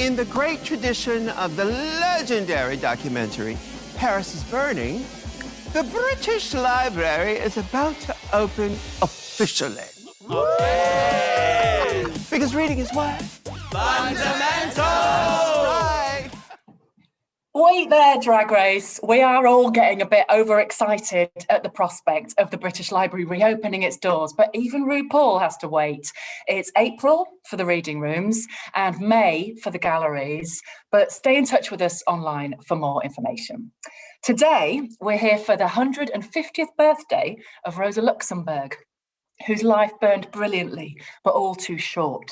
In the great tradition of the legendary documentary, Paris is Burning, the British Library is about to open officially. Okay. Because reading is what? Fundamental! Wait there, Drag Race. We are all getting a bit overexcited at the prospect of the British Library reopening its doors, but even RuPaul has to wait. It's April for the reading rooms and May for the galleries, but stay in touch with us online for more information. Today, we're here for the 150th birthday of Rosa Luxemburg, whose life burned brilliantly, but all too short.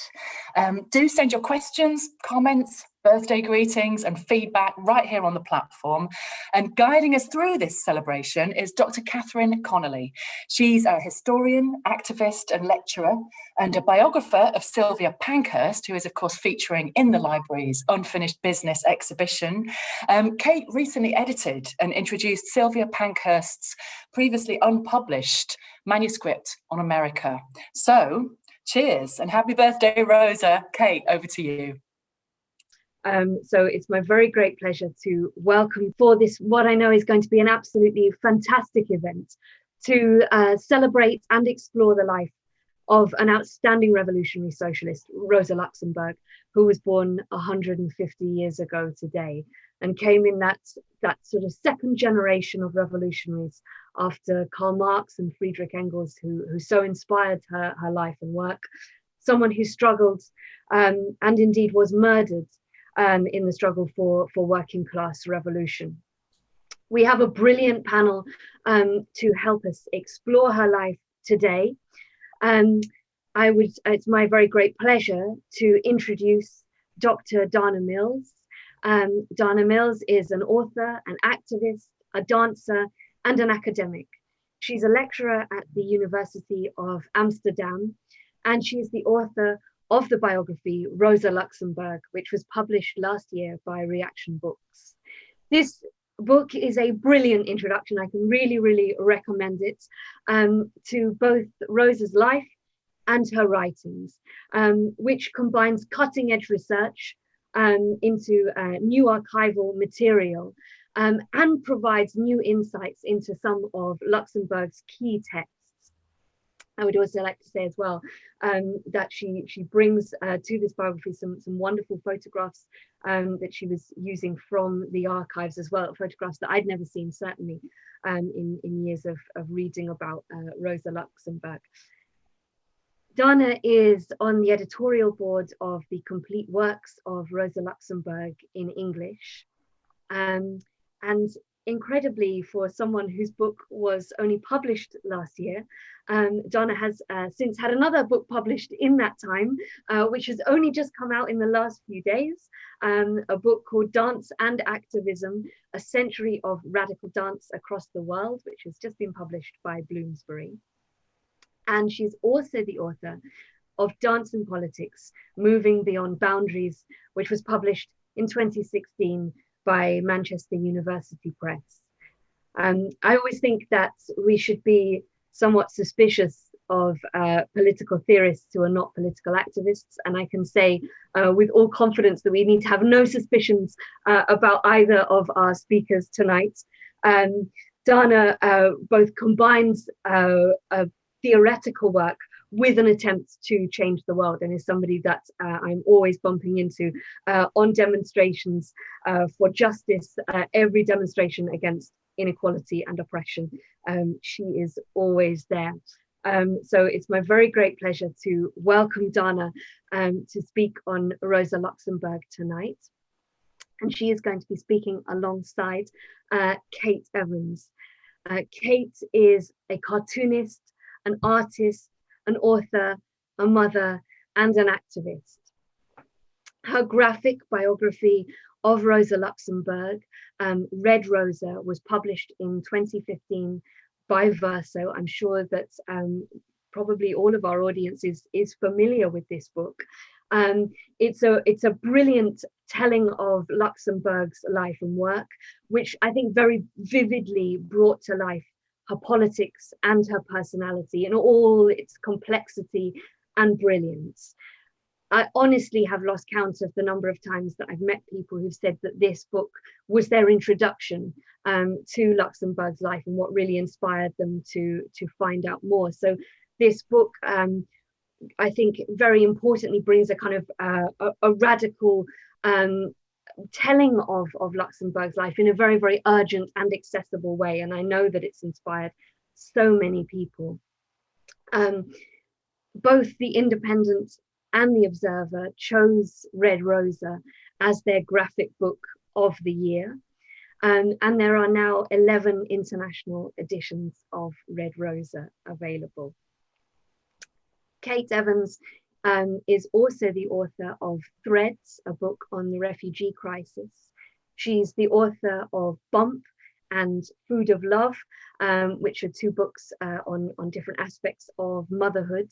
Um, do send your questions, comments, birthday greetings and feedback right here on the platform. And guiding us through this celebration is Dr. Catherine Connolly. She's a historian, activist and lecturer and a biographer of Sylvia Pankhurst, who is of course featuring in the library's Unfinished Business exhibition. Um, Kate recently edited and introduced Sylvia Pankhurst's previously unpublished manuscript on America. So cheers and happy birthday, Rosa. Kate, over to you. Um, so it's my very great pleasure to welcome for this, what I know is going to be an absolutely fantastic event to uh, celebrate and explore the life of an outstanding revolutionary socialist, Rosa Luxemburg, who was born 150 years ago today and came in that, that sort of second generation of revolutionaries after Karl Marx and Friedrich Engels, who, who so inspired her, her life and work. Someone who struggled um, and indeed was murdered um, in the struggle for, for working class revolution. We have a brilliant panel um, to help us explore her life today. Um, I would, it's my very great pleasure to introduce Dr. Dana Mills. Um, Dana Mills is an author, an activist, a dancer, and an academic. She's a lecturer at the University of Amsterdam, and she is the author of the biography Rosa Luxemburg, which was published last year by Reaktion Books. This book is a brilliant introduction. I can really, really recommend it um, to both Rosa's life and her writings, um, which combines cutting edge research um, into uh, new archival material um, and provides new insights into some of Luxemburg's key texts I would also like to say as well um, that she she brings uh, to this biography some some wonderful photographs um, that she was using from the archives as well, photographs that I'd never seen certainly um, in in years of of reading about uh, Rosa Luxemburg. Dana is on the editorial board of the complete works of Rosa Luxemburg in English. Um, and incredibly for someone whose book was only published last year, um, Dana has uh, since had another book published in that time, uh, which has only just come out in the last few days, um, a book called Dance and Activism, A Century of Radical Dance Across the World, which has just been published by Bloomsbury. And she's also the author of Dance and Politics, Moving Beyond Boundaries, which was published in 2016 by Manchester University Press. Um, I always think that we should be somewhat suspicious of uh, political theorists who are not political activists. And I can say uh, with all confidence that we need to have no suspicions uh, about either of our speakers tonight. Um, Dana uh, both combines uh, theoretical work with an attempt to change the world and is somebody that uh, I'm always bumping into uh, on demonstrations uh, for justice, uh, every demonstration against inequality and oppression. Um, she is always there. Um, so it's my very great pleasure to welcome Dana um, to speak on Rosa Luxemburg tonight. And she is going to be speaking alongside uh, Kate Evans. Uh, Kate is a cartoonist, an artist, an author, a mother, and an activist. Her graphic biography of Rosa Luxemburg, um, Red Rosa, was published in 2015 by Verso. I'm sure that um, probably all of our audience is, is familiar with this book. Um, it's a it's a brilliant telling of Luxemburg's life and work, which I think very vividly brought to life her politics and her personality in all its complexity and brilliance. I honestly have lost count of the number of times that I've met people who've said that this book was their introduction um, to Luxemburg's life and what really inspired them to, to find out more. So this book, um, I think very importantly brings a kind of uh, a, a, radical um, telling of, of Luxemburg's life in a very, very urgent and accessible way. And I know that it's inspired so many people. Um, both the Independent and the Observer chose Red Rosa as their graphic book of the year. Um, and there are now 11 international editions of Red Rosa available. Kate Evans um, is also the author of Threads, a book on the refugee crisis. She's the author of Bump and Food of Love, um, which are two books uh, on, on different aspects of motherhood.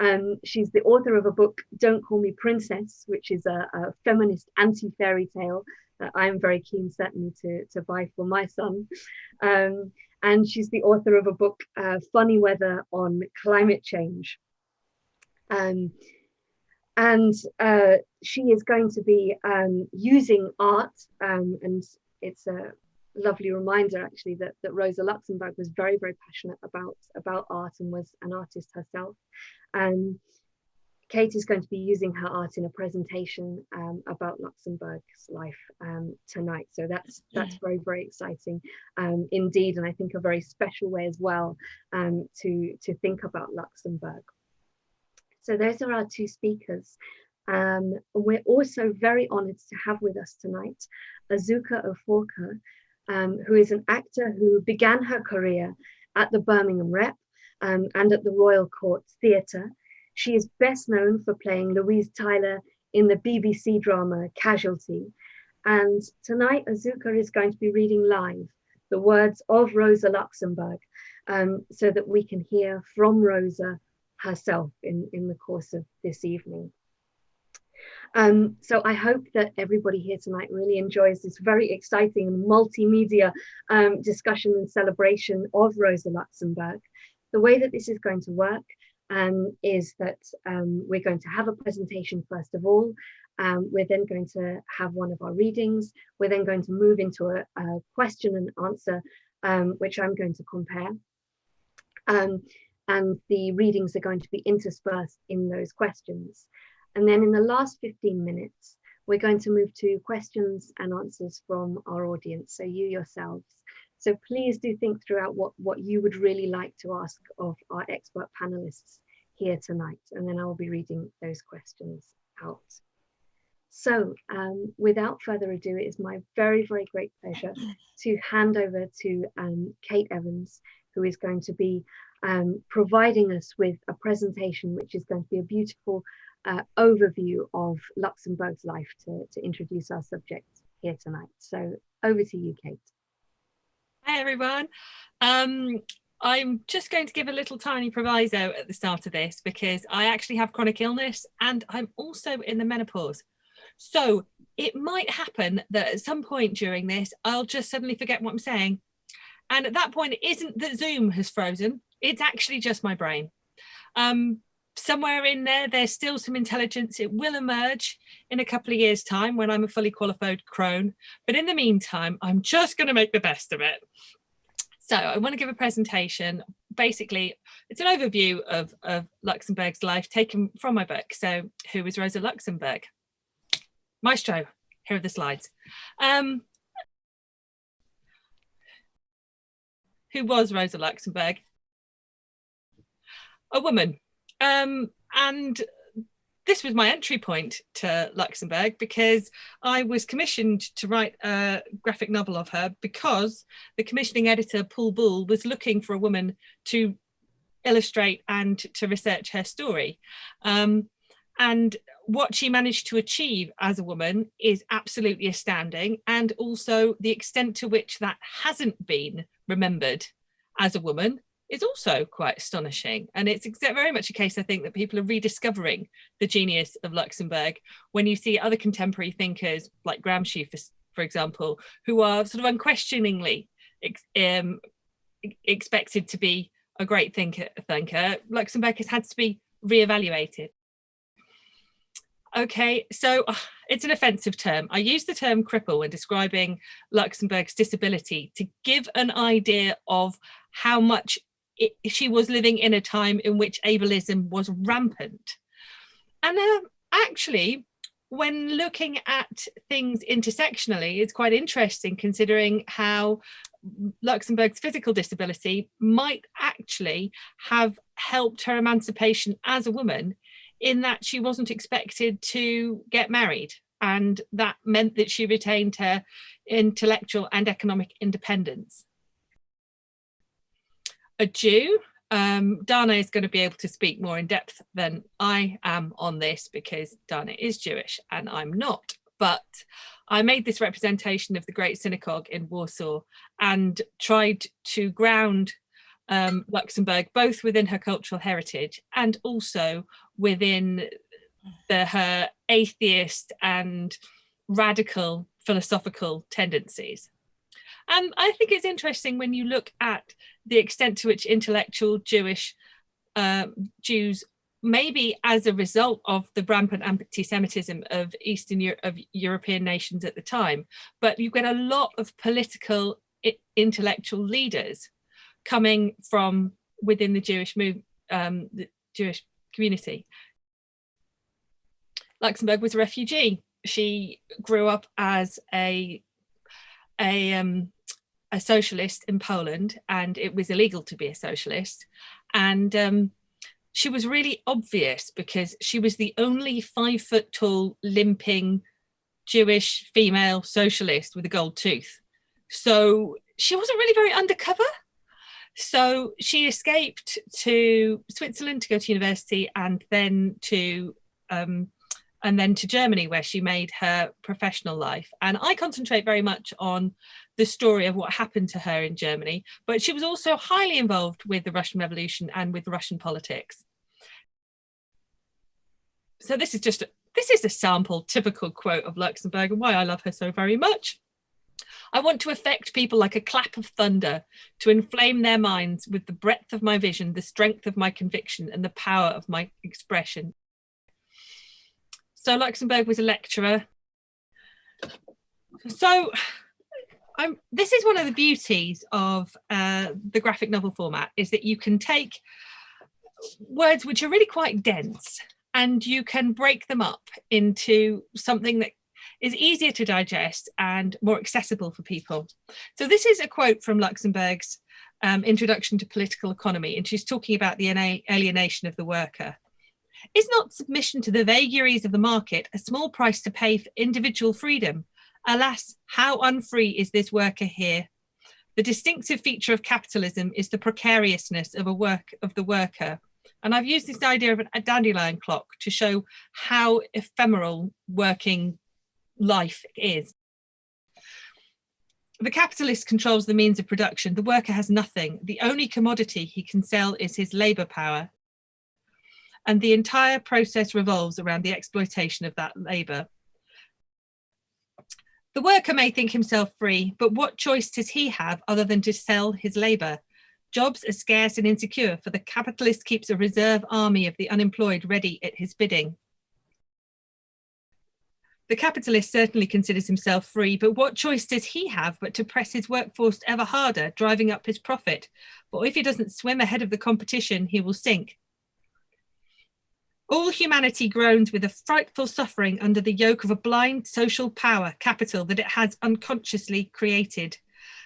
Um, she's the author of a book, Don't Call Me Princess, which is a, a feminist anti-fairy tale that I'm very keen certainly to, to buy for my son. Um, and she's the author of a book, uh, Funny Weather on Climate Change. Um, and uh, she is going to be um, using art, um, and it's a lovely reminder actually that, that Rosa Luxemburg was very, very passionate about, about art and was an artist herself. Um, Kate is going to be using her art in a presentation um, about Luxemburg's life um, tonight. So that's that's very, very exciting um, indeed. And I think a very special way as well um, to, to think about Luxemburg. So those are our two speakers. Um, we're also very honored to have with us tonight Azuka Oforka, um, who is an actor who began her career at the Birmingham Rep um, and at the Royal Court Theatre. She is best known for playing Louise Tyler in the BBC drama Casualty. And tonight, Azuka is going to be reading live the words of Rosa Luxemburg um, so that we can hear from Rosa herself in, in the course of this evening. Um, so I hope that everybody here tonight really enjoys this very exciting multimedia um, discussion and celebration of Rosa Luxemburg. The way that this is going to work um, is that um, we're going to have a presentation first of all. Um, we're then going to have one of our readings. We're then going to move into a, a question and answer, um, which I'm going to compare. And the readings are going to be interspersed in those questions. And then in the last 15 minutes, we're going to move to questions and answers from our audience, so you yourselves. So please do think throughout what, what you would really like to ask of our expert panelists here tonight, and then I will be reading those questions out. So um, without further ado, it is my very, very great pleasure to hand over to um, Kate Evans, who is going to be um, providing us with a presentation which is going to be a beautiful uh, overview of Luxemburg's life to, to introduce our subject here tonight. So over to you, Kate. Hi, everyone. Um, I'm just going to give a little tiny proviso at the start of this because I actually have chronic illness and I'm also in the menopause. So it might happen that at some point during this, I'll just suddenly forget what I'm saying. And at that point, it isn't that Zoom has frozen. It's actually just my brain. Um, somewhere in there, there's still some intelligence. It will emerge in a couple of years time when I'm a fully qualified crone. But in the meantime, I'm just going to make the best of it. So I want to give a presentation. Basically, it's an overview of, of Luxemburg's life taken from my book. So who is Rosa Luxemburg? Maestro, here are the slides. Um, who was Rosa Luxemburg? A woman. Um, and this was my entry point to Luxemburg because I was commissioned to write a graphic novel of her because the commissioning editor, Paul Buhle, was looking for a woman to illustrate and to research her story. Um, and what she managed to achieve as a woman is absolutely astounding. And also the extent to which that hasn't been remembered as a woman is also quite astonishing. And it's very much a case, I think, that people are rediscovering the genius of Luxemburg when you see other contemporary thinkers like Gramsci, for, for example, who are sort of unquestioningly ex um, expected to be a great thinker, thinker. Luxemburg has had to be re-evaluated. Okay, so uh, it's an offensive term. I use the term cripple when describing Luxemburg's disability to give an idea of how much it, she was living in a time in which ableism was rampant. And uh, actually, when looking at things intersectionally, it's quite interesting considering how Luxemburg's physical disability might actually have helped her emancipation as a woman in that she wasn't expected to get married and that meant that she retained her intellectual and economic independence. A Jew, um, Dana is going to be able to speak more in depth than I am on this because Dana is Jewish and I'm not. But I made this representation of the Great Synagogue in Warsaw and tried to ground um, Luxemburg both within her cultural heritage and also within the, her atheist and radical philosophical tendencies. And I think it's interesting when you look at the extent to which intellectual Jewish uh, Jews, maybe as a result of the rampant anti-Semitism of Eastern Euro of European nations at the time, but you get a lot of political intellectual leaders coming from within the Jewish move, um, the Jewish community. Luxemburg was a refugee. She grew up as a a um, a socialist in Poland, and it was illegal to be a socialist. And um, she was really obvious because she was the only five foot tall, limping Jewish female socialist with a gold tooth. So she wasn't really very undercover. So she escaped to Switzerland to go to university and then to um, and then to Germany where she made her professional life. And I concentrate very much on the story of what happened to her in Germany, but she was also highly involved with the Russian Revolution and with Russian politics. So this is just, a, this is a sample typical quote of Luxemburg and why I love her so very much. I want to affect people like a clap of thunder, to inflame their minds with the breadth of my vision, the strength of my conviction and the power of my expression. So Luxemburg was a lecturer. So I'm, this is one of the beauties of uh, the graphic novel format is that you can take words which are really quite dense and you can break them up into something that is easier to digest and more accessible for people. So this is a quote from Luxemburg's um, Introduction to Political Economy, and she's talking about the alienation of the worker. Is not submission to the vagaries of the market a small price to pay for individual freedom? Alas, how unfree is this worker here? The distinctive feature of capitalism is the precariousness of a work of the worker. And I've used this idea of a dandelion clock to show how ephemeral working life is. The capitalist controls the means of production. The worker has nothing. The only commodity he can sell is his labor power and the entire process revolves around the exploitation of that labour. The worker may think himself free, but what choice does he have other than to sell his labour? Jobs are scarce and insecure, for the capitalist keeps a reserve army of the unemployed ready at his bidding. The capitalist certainly considers himself free, but what choice does he have but to press his workforce ever harder, driving up his profit? For if he doesn't swim ahead of the competition, he will sink. All humanity groans with a frightful suffering under the yoke of a blind social power, capital, that it has unconsciously created.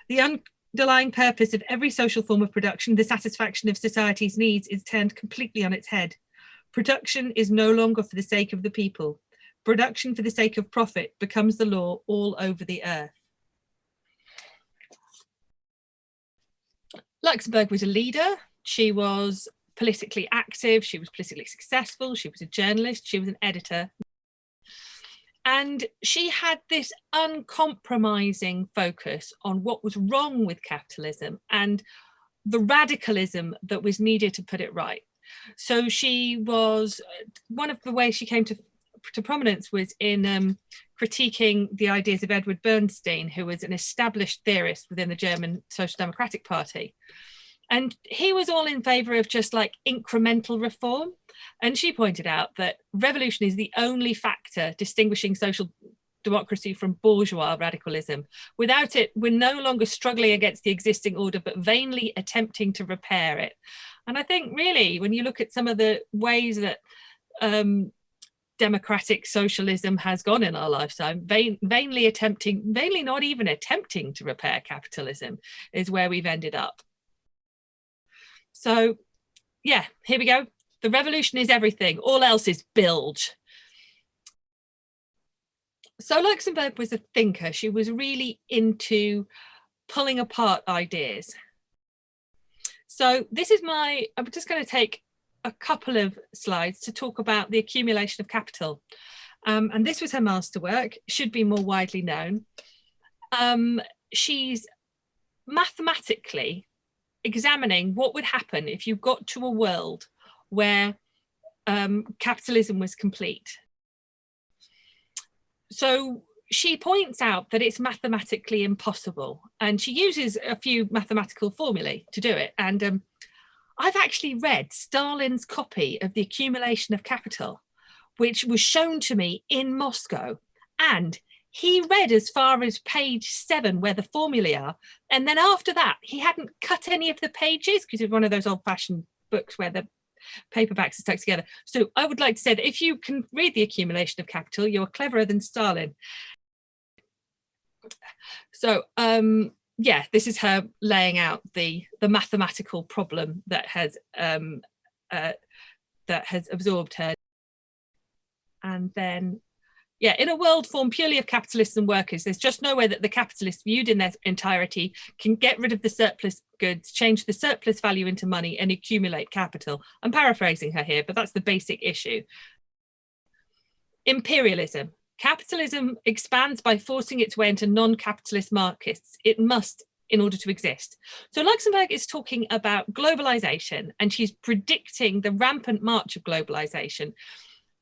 The underlying purpose of every social form of production, the satisfaction of society's needs, is turned completely on its head. Production is no longer for the sake of the people. Production for the sake of profit becomes the law all over the earth. Luxemburg was a leader. She was politically active, she was politically successful, she was a journalist, she was an editor. And she had this uncompromising focus on what was wrong with capitalism and the radicalism that was needed to put it right. So she was, one of the ways she came to, to prominence was in um, critiquing the ideas of Edward Bernstein, who was an established theorist within the German Social Democratic Party. And he was all in favor of just like incremental reform. And she pointed out that revolution is the only factor distinguishing social democracy from bourgeois radicalism. Without it, we're no longer struggling against the existing order, but vainly attempting to repair it. And I think really, when you look at some of the ways that um, democratic socialism has gone in our lifetime, vain, vainly attempting, vainly not even attempting to repair capitalism is where we've ended up. So yeah, here we go. The revolution is everything, all else is bilge. So Luxemburg was a thinker. She was really into pulling apart ideas. So this is my, I'm just going to take a couple of slides to talk about the accumulation of capital. Um, and this was her masterwork, should be more widely known. Um, she's mathematically examining what would happen if you got to a world where um, capitalism was complete. So she points out that it's mathematically impossible and she uses a few mathematical formulae to do it. And um, I've actually read Stalin's copy of the accumulation of capital, which was shown to me in Moscow. And he read as far as page seven where the formulae are. And then after that, he hadn't cut any of the pages because it's one of those old fashioned books where the paperbacks are stuck together. So I would like to say that if you can read the accumulation of capital, you're cleverer than Stalin. So um, yeah, this is her laying out the the mathematical problem that has um, uh, that has absorbed her. And then yeah, in a world formed purely of capitalists and workers, there's just no way that the capitalists viewed in their entirety can get rid of the surplus goods, change the surplus value into money and accumulate capital. I'm paraphrasing her here, but that's the basic issue. Imperialism. Capitalism expands by forcing its way into non-capitalist markets. It must in order to exist. So Luxemburg is talking about globalization and she's predicting the rampant march of globalization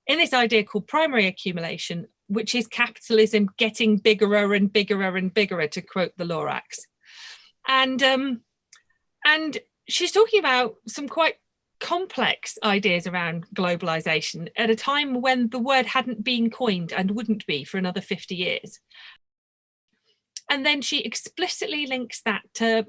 in this idea called primary accumulation, which is capitalism getting bigger and bigger and bigger, to quote the Lorax. And, um, and she's talking about some quite complex ideas around globalization at a time when the word hadn't been coined and wouldn't be for another 50 years. And then she explicitly links that to,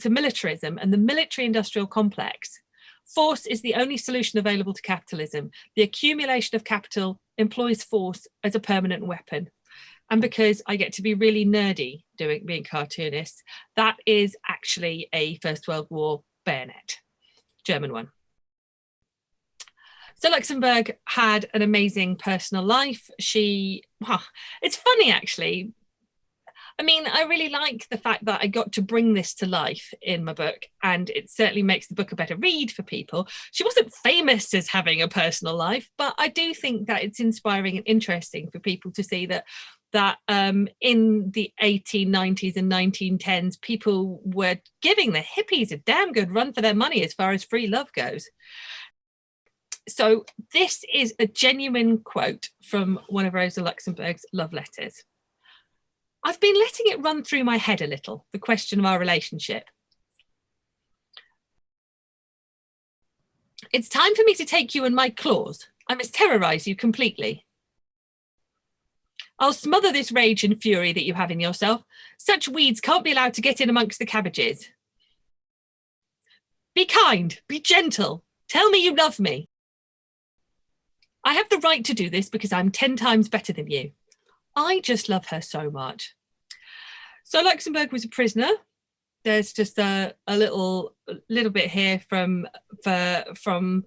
to militarism and the military industrial complex Force is the only solution available to capitalism. The accumulation of capital employs force as a permanent weapon. And because I get to be really nerdy doing being cartoonist, that is actually a First World War bayonet, German one. So Luxemburg had an amazing personal life. She, well, it's funny actually, I mean, I really like the fact that I got to bring this to life in my book, and it certainly makes the book a better read for people. She wasn't famous as having a personal life, but I do think that it's inspiring and interesting for people to see that that um, in the 1890s and 1910s, people were giving the hippies a damn good run for their money as far as free love goes. So this is a genuine quote from one of Rosa Luxemburg's love letters. I've been letting it run through my head a little, the question of our relationship. It's time for me to take you in my claws. I must terrorize you completely. I'll smother this rage and fury that you have in yourself. Such weeds can't be allowed to get in amongst the cabbages. Be kind, be gentle. Tell me you love me. I have the right to do this because I'm 10 times better than you. I just love her so much. So Luxemburg was a prisoner. There's just a, a little little bit here from for, from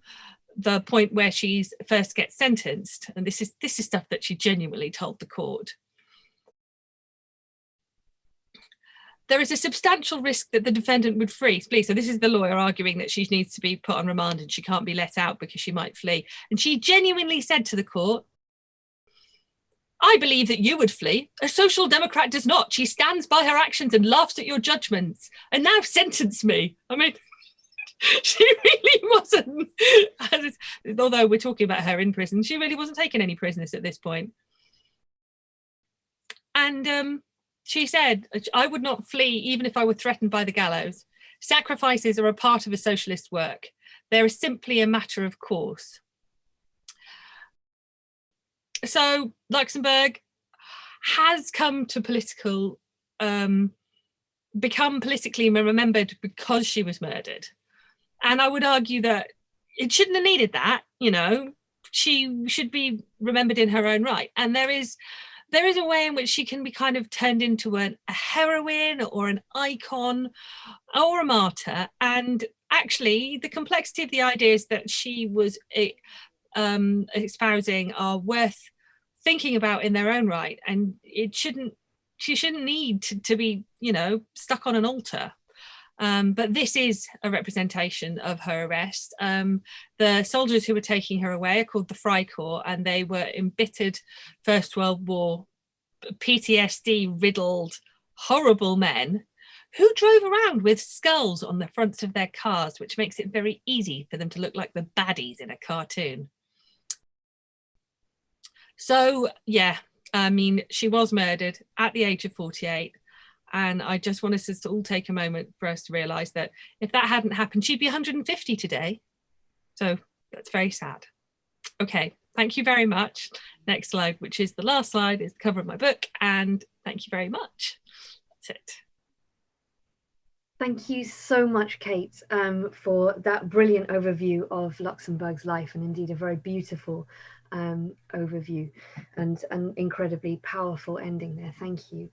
the point where she first gets sentenced. And this is this is stuff that she genuinely told the court. There is a substantial risk that the defendant would flee. flee. So this is the lawyer arguing that she needs to be put on remand and she can't be let out because she might flee. And she genuinely said to the court, I believe that you would flee. A social democrat does not. She stands by her actions and laughs at your judgments. And now sentence me. I mean, she really wasn't, although we're talking about her in prison, she really wasn't taking any prisoners at this point. And um, she said, I would not flee even if I were threatened by the gallows. Sacrifices are a part of a socialist work. They're simply a matter of course. So Luxemburg has come to political, um, become politically remembered because she was murdered. And I would argue that it shouldn't have needed that, you know, she should be remembered in her own right. And there is there is a way in which she can be kind of turned into an, a heroine or an icon or a martyr. And actually, the complexity of the ideas that she was eh, um, espousing are worth thinking about in their own right. And it shouldn't, she shouldn't need to, to be, you know, stuck on an altar. Um, but this is a representation of her arrest. Um, the soldiers who were taking her away are called the Freikorps and they were embittered First World War, PTSD riddled, horrible men who drove around with skulls on the fronts of their cars, which makes it very easy for them to look like the baddies in a cartoon. So yeah, I mean, she was murdered at the age of 48. And I just want us to all take a moment for us to realize that if that hadn't happened, she'd be 150 today. So that's very sad. Okay, thank you very much. Next slide, which is the last slide, is the cover of my book. And thank you very much. That's it. Thank you so much, Kate, um, for that brilliant overview of Luxemburg's life and indeed a very beautiful um, overview and an incredibly powerful ending there. Thank you.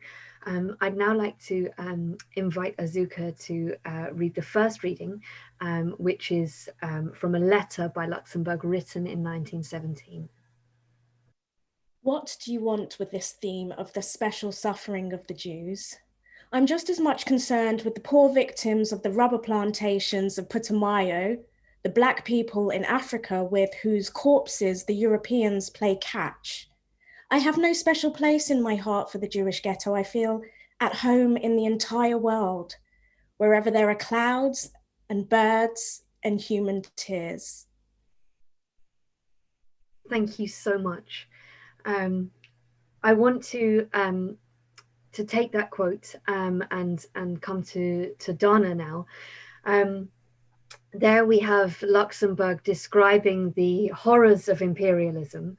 Um, I'd now like to um, invite Azuka to uh, read the first reading, um, which is um, from a letter by Luxemburg written in 1917. What do you want with this theme of the special suffering of the Jews? I'm just as much concerned with the poor victims of the rubber plantations of Putumayo, the black people in Africa with whose corpses the Europeans play catch, I have no special place in my heart for the Jewish ghetto. I feel at home in the entire world, wherever there are clouds and birds and human tears. Thank you so much. Um, I want to um, to take that quote um, and and come to to Dana now. Um, there we have Luxemburg describing the horrors of imperialism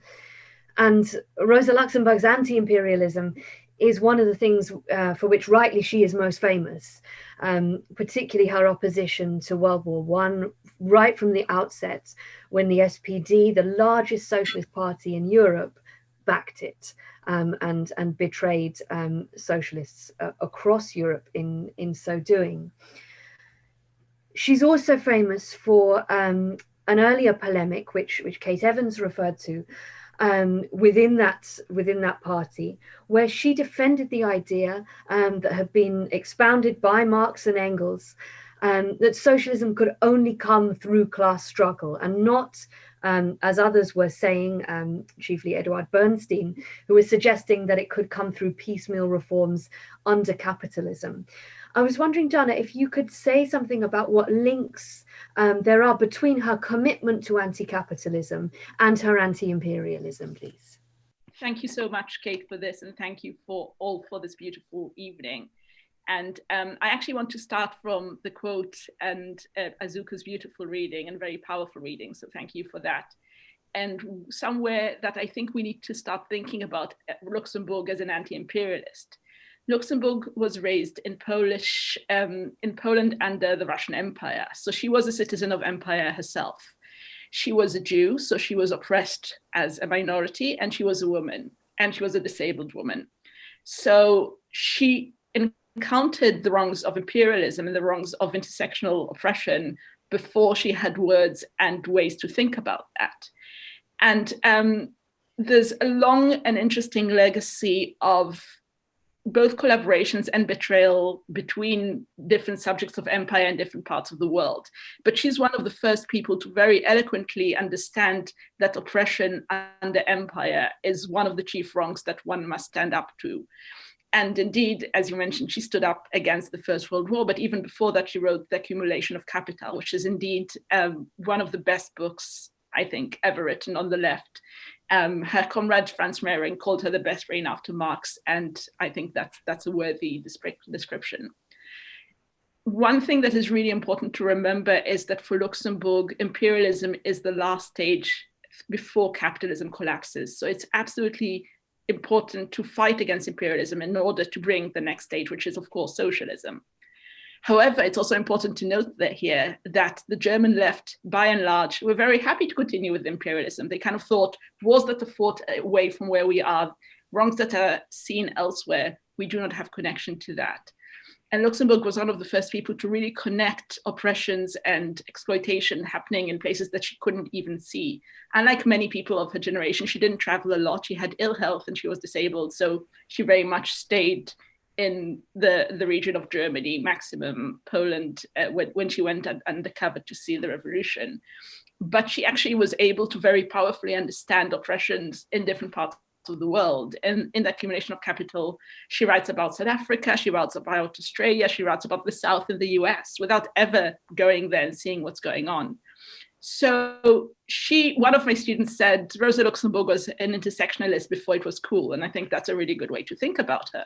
and Rosa Luxemburg's anti-imperialism is one of the things uh, for which rightly she is most famous, um, particularly her opposition to World War One right from the outset when the SPD, the largest socialist party in Europe, backed it um, and, and betrayed um, socialists uh, across Europe in, in so doing. She's also famous for um, an earlier polemic, which, which Kate Evans referred to, um, within that within that party, where she defended the idea um, that had been expounded by Marx and Engels um, that socialism could only come through class struggle and not, um, as others were saying, um, chiefly Eduard Bernstein, who was suggesting that it could come through piecemeal reforms under capitalism. I was wondering, Dana, if you could say something about what links um, there are between her commitment to anti-capitalism and her anti-imperialism, please. Thank you so much, Kate, for this, and thank you for all for this beautiful evening. And um, I actually want to start from the quote and uh, Azuka's beautiful reading and very powerful reading. So thank you for that. And somewhere that I think we need to start thinking about uh, Luxemburg as an anti-imperialist. Luxemburg was raised in Polish, um, in Poland under the Russian Empire. So she was a citizen of empire herself. She was a Jew, so she was oppressed as a minority and she was a woman and she was a disabled woman. So she encountered the wrongs of imperialism and the wrongs of intersectional oppression before she had words and ways to think about that. And um, there's a long and interesting legacy of both collaborations and betrayal between different subjects of empire and different parts of the world. But she's one of the first people to very eloquently understand that oppression under empire is one of the chief wrongs that one must stand up to. And indeed, as you mentioned, she stood up against the First World War, but even before that, she wrote The Accumulation of Capital, which is indeed um, one of the best books, I think, ever written on the left um, her comrade Franz Mehring called her the best brain after Marx, and I think that's that's a worthy description. one thing that is really important to remember is that for Luxemburg, imperialism is the last stage before capitalism collapses. So it's absolutely important to fight against imperialism in order to bring the next stage, which is of course socialism. However, it's also important to note that here that the German left, by and large, were very happy to continue with imperialism. They kind of thought, was that the thought away from where we are? Wrongs that are seen elsewhere, we do not have connection to that. And Luxemburg was one of the first people to really connect oppressions and exploitation happening in places that she couldn't even see. Unlike many people of her generation, she didn't travel a lot. She had ill health and she was disabled. So she very much stayed in the, the region of Germany, maximum Poland, uh, when, when she went undercover to see the revolution. But she actually was able to very powerfully understand oppressions in different parts of the world. And in the accumulation of capital, she writes about South Africa, she writes about Australia, she writes about the South in the US without ever going there and seeing what's going on. So she, one of my students said Rosa Luxemburg was an intersectionalist before it was cool. And I think that's a really good way to think about her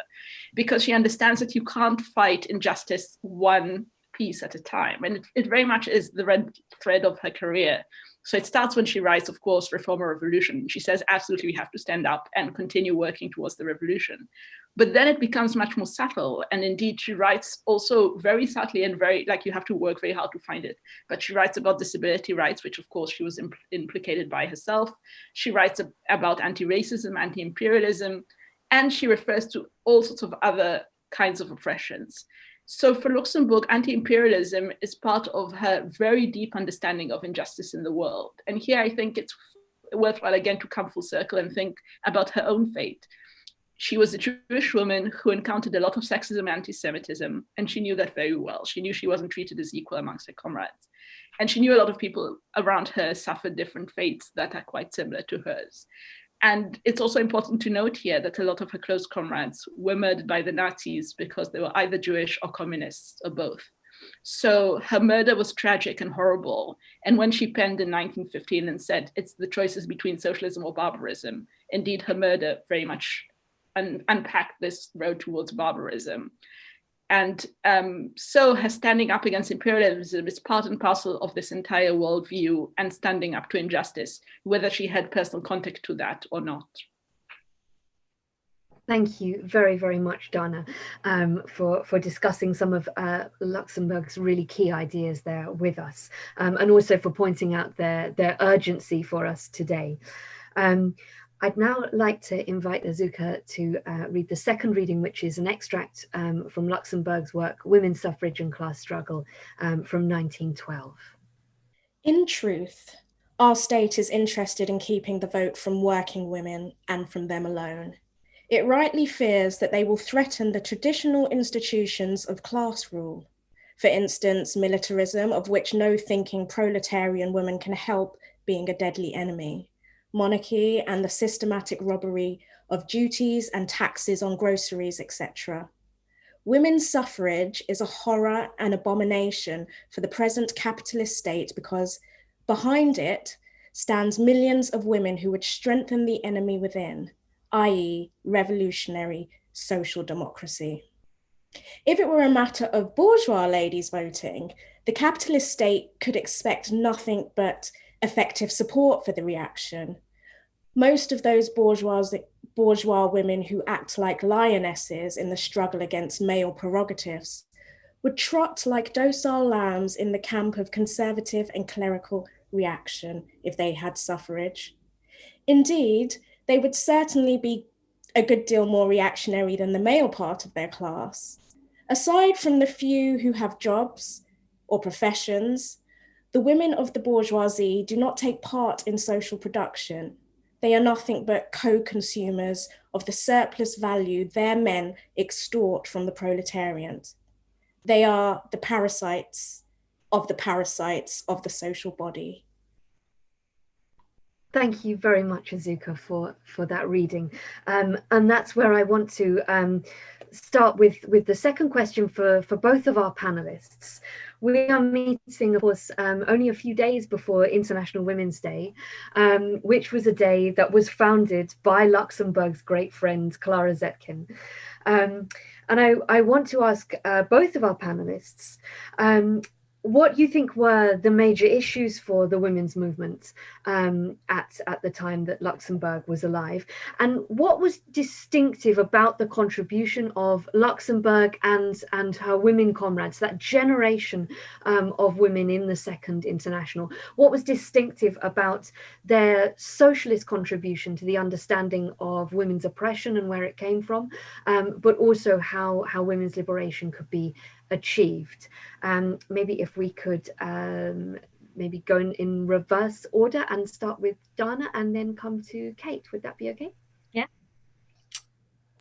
because she understands that you can't fight injustice one piece at a time. And it, it very much is the red thread of her career so it starts when she writes, of course, Reform or Revolution. She says, absolutely, we have to stand up and continue working towards the revolution. But then it becomes much more subtle. And indeed, she writes also very subtly and very, like you have to work very hard to find it. But she writes about disability rights, which of course she was impl implicated by herself. She writes about anti-racism, anti-imperialism, and she refers to all sorts of other kinds of oppressions. So for Luxemburg, anti-imperialism is part of her very deep understanding of injustice in the world. And here I think it's worthwhile again to come full circle and think about her own fate. She was a Jewish woman who encountered a lot of sexism and anti-Semitism, and she knew that very well. She knew she wasn't treated as equal amongst her comrades. And she knew a lot of people around her suffered different fates that are quite similar to hers. And it's also important to note here that a lot of her close comrades were murdered by the Nazis because they were either Jewish or communists or both. So her murder was tragic and horrible. And when she penned in 1915 and said, it's the choices between socialism or barbarism, indeed her murder very much un unpacked this road towards barbarism. And um, so her standing up against imperialism is part and parcel of this entire worldview and standing up to injustice, whether she had personal contact to that or not. Thank you very, very much, Dana, um, for, for discussing some of uh, Luxemburg's really key ideas there with us, um, and also for pointing out their, their urgency for us today. Um, I'd now like to invite Azuka to uh, read the second reading, which is an extract um, from Luxemburg's work, Women's Suffrage and Class Struggle um, from 1912. In truth, our state is interested in keeping the vote from working women and from them alone. It rightly fears that they will threaten the traditional institutions of class rule. For instance, militarism, of which no thinking proletarian woman can help being a deadly enemy monarchy and the systematic robbery of duties and taxes on groceries, etc. Women's suffrage is a horror and abomination for the present capitalist state because behind it stands millions of women who would strengthen the enemy within, i.e. revolutionary social democracy. If it were a matter of bourgeois ladies voting, the capitalist state could expect nothing but effective support for the reaction. Most of those bourgeois, bourgeois women who act like lionesses in the struggle against male prerogatives would trot like docile lambs in the camp of conservative and clerical reaction if they had suffrage. Indeed, they would certainly be a good deal more reactionary than the male part of their class. Aside from the few who have jobs or professions, the women of the bourgeoisie do not take part in social production. They are nothing but co-consumers of the surplus value their men extort from the proletariat. They are the parasites of the parasites of the social body. Thank you very much, Azuka, for, for that reading. Um, and that's where I want to um, start with, with the second question for, for both of our panelists, we are meeting, of course, um, only a few days before International Women's Day, um, which was a day that was founded by Luxemburg's great friend, Clara Zetkin. Um, And I, I want to ask uh, both of our panelists, um, what you think were the major issues for the women's movement um, at, at the time that Luxemburg was alive, and what was distinctive about the contribution of Luxemburg and, and her women comrades, that generation um, of women in the Second International? What was distinctive about their socialist contribution to the understanding of women's oppression and where it came from, um, but also how, how women's liberation could be achieved. Um, maybe if we could um, maybe go in, in reverse order and start with Dana and then come to Kate. Would that be okay? Yeah.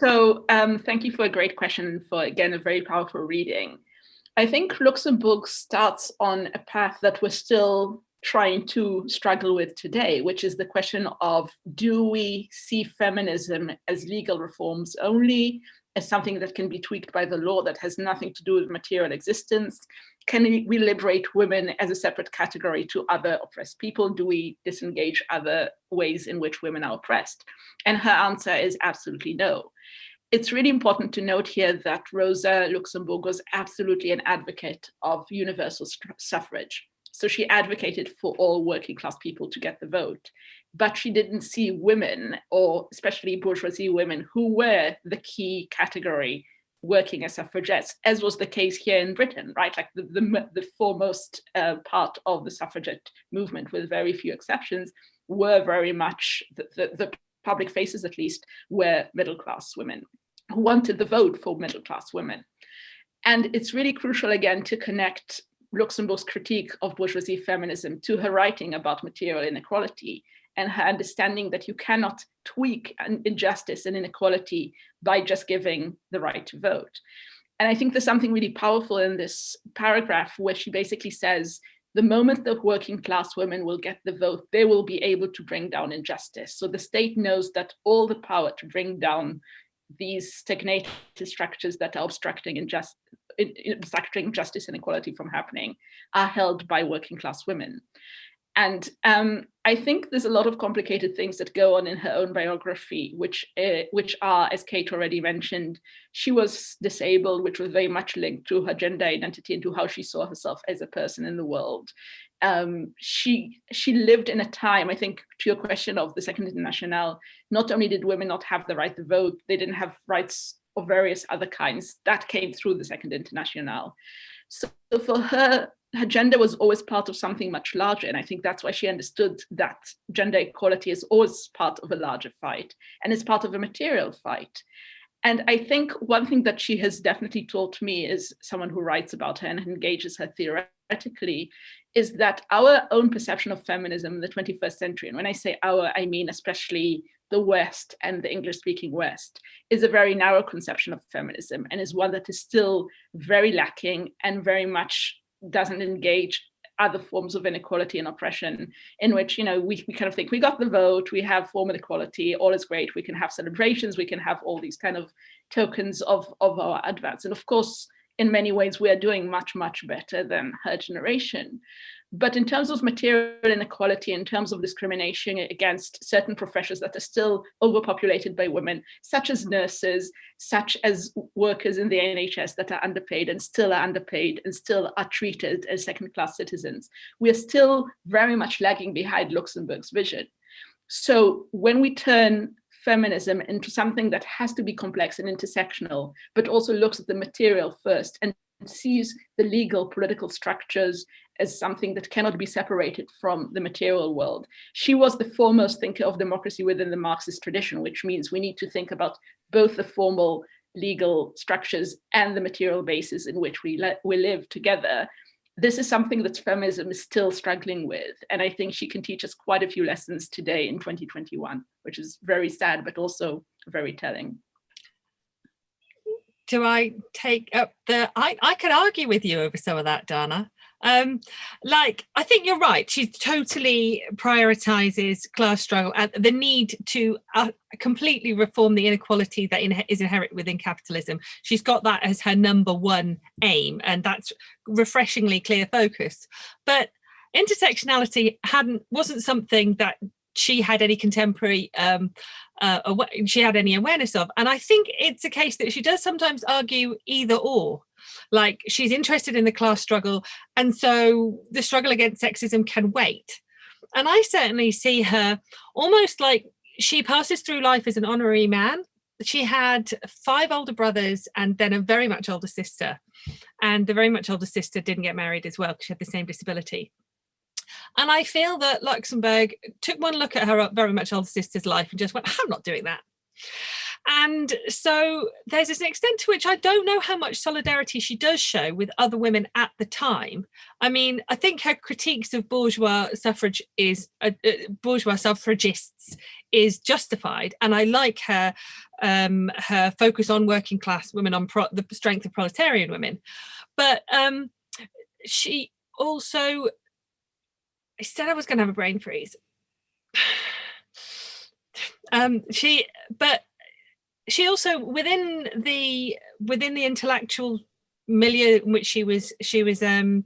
So um, thank you for a great question for, again, a very powerful reading. I think Luxemburg starts on a path that we're still trying to struggle with today, which is the question of do we see feminism as legal reforms only? As something that can be tweaked by the law that has nothing to do with material existence? Can we liberate women as a separate category to other oppressed people? Do we disengage other ways in which women are oppressed? And her answer is absolutely no. It's really important to note here that Rosa Luxemburg was absolutely an advocate of universal suffrage. So she advocated for all working class people to get the vote but she didn't see women, or especially bourgeoisie women, who were the key category working as suffragettes, as was the case here in Britain, right? Like the, the, the foremost uh, part of the suffragette movement, with very few exceptions, were very much, the, the, the public faces at least, were middle class women who wanted the vote for middle class women. And it's really crucial again to connect Luxemburg's critique of bourgeoisie feminism to her writing about material inequality and her understanding that you cannot tweak an injustice and inequality by just giving the right to vote. And I think there's something really powerful in this paragraph where she basically says, the moment that working class women will get the vote, they will be able to bring down injustice. So the state knows that all the power to bring down these stagnated structures that are obstructing injustice, obstructing justice and equality from happening are held by working class women. And um, I think there's a lot of complicated things that go on in her own biography, which uh, which are, as Kate already mentioned, she was disabled, which was very much linked to her gender identity and to how she saw herself as a person in the world. Um, she she lived in a time, I think, to your question of the Second International, not only did women not have the right to vote, they didn't have rights of various other kinds. That came through the Second International. So for her, her gender was always part of something much larger. And I think that's why she understood that gender equality is always part of a larger fight and is part of a material fight. And I think one thing that she has definitely taught me is someone who writes about her and engages her theoretically is that our own perception of feminism in the 21st century, and when I say our, I mean especially the West and the English speaking West, is a very narrow conception of feminism and is one that is still very lacking and very much doesn't engage other forms of inequality and oppression in which you know we, we kind of think we got the vote we have formal equality all is great we can have celebrations we can have all these kind of tokens of of our advance. And of course in many ways we are doing much much better than her generation but in terms of material inequality, in terms of discrimination against certain professions that are still overpopulated by women, such as nurses, such as workers in the NHS that are underpaid and still are underpaid and still are treated as second-class citizens, we are still very much lagging behind Luxemburg's vision. So when we turn feminism into something that has to be complex and intersectional, but also looks at the material first and sees the legal political structures as something that cannot be separated from the material world. She was the foremost thinker of democracy within the Marxist tradition, which means we need to think about both the formal legal structures and the material basis in which we, we live together. This is something that feminism is still struggling with. And I think she can teach us quite a few lessons today in 2021, which is very sad, but also very telling do I take up the I, I could argue with you over some of that, Dana um like i think you're right she totally prioritizes class struggle and the need to uh, completely reform the inequality that in is inherent within capitalism she's got that as her number one aim and that's refreshingly clear focus but intersectionality hadn't wasn't something that she had any contemporary um, uh, she had any awareness of. And I think it's a case that she does sometimes argue either or. Like she's interested in the class struggle, and so the struggle against sexism can wait. And I certainly see her almost like she passes through life as an honorary man. She had five older brothers and then a very much older sister. And the very much older sister didn't get married as well because she had the same disability. And I feel that Luxemburg took one look at her very much older sister's life and just went, I'm not doing that. And so there's an extent to which I don't know how much solidarity she does show with other women at the time. I mean, I think her critiques of bourgeois suffrage is uh, uh, bourgeois suffragists is justified, and I like her um, her focus on working class women, on the strength of proletarian women. But um, she also I said I was going to have a brain freeze. um, she, but she also within the within the intellectual milieu in which she was she was um